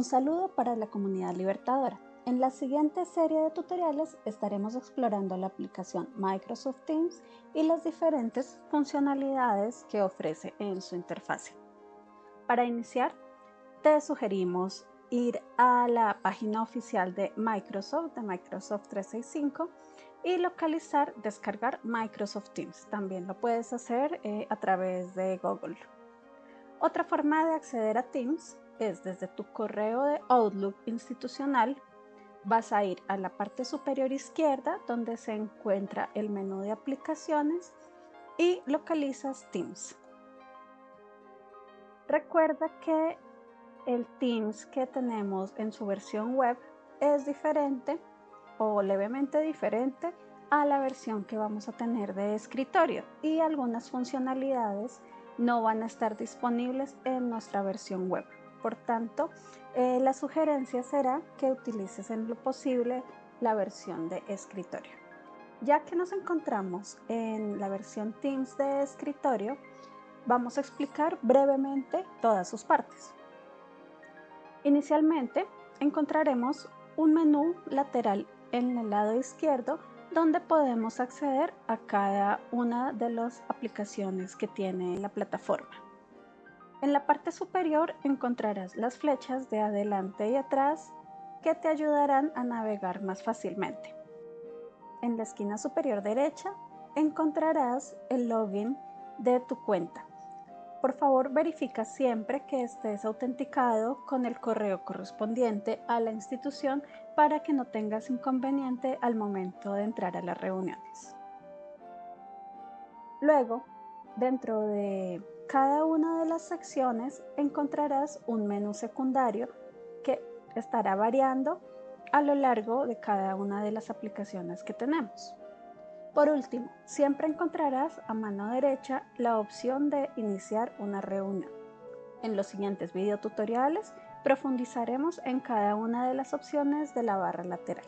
Un saludo para la comunidad libertadora. En la siguiente serie de tutoriales estaremos explorando la aplicación Microsoft Teams y las diferentes funcionalidades que ofrece en su interfase. Para iniciar, te sugerimos ir a la página oficial de Microsoft, de Microsoft 365, y localizar, descargar Microsoft Teams. También lo puedes hacer eh, a través de Google. Otra forma de acceder a Teams es desde tu correo de Outlook institucional. Vas a ir a la parte superior izquierda donde se encuentra el menú de aplicaciones y localizas Teams. Recuerda que el Teams que tenemos en su versión web es diferente o levemente diferente a la versión que vamos a tener de escritorio y algunas funcionalidades no van a estar disponibles en nuestra versión web. Por tanto, eh, la sugerencia será que utilices en lo posible la versión de escritorio. Ya que nos encontramos en la versión Teams de escritorio, vamos a explicar brevemente todas sus partes. Inicialmente encontraremos un menú lateral en el lado izquierdo donde podemos acceder a cada una de las aplicaciones que tiene la plataforma. En la parte superior encontrarás las flechas de adelante y atrás que te ayudarán a navegar más fácilmente. En la esquina superior derecha encontrarás el login de tu cuenta por favor, verifica siempre que estés autenticado con el correo correspondiente a la institución para que no tengas inconveniente al momento de entrar a las reuniones. Luego, dentro de cada una de las secciones encontrarás un menú secundario que estará variando a lo largo de cada una de las aplicaciones que tenemos. Por último, siempre encontrarás a mano derecha la opción de iniciar una reunión. En los siguientes videotutoriales profundizaremos en cada una de las opciones de la barra lateral.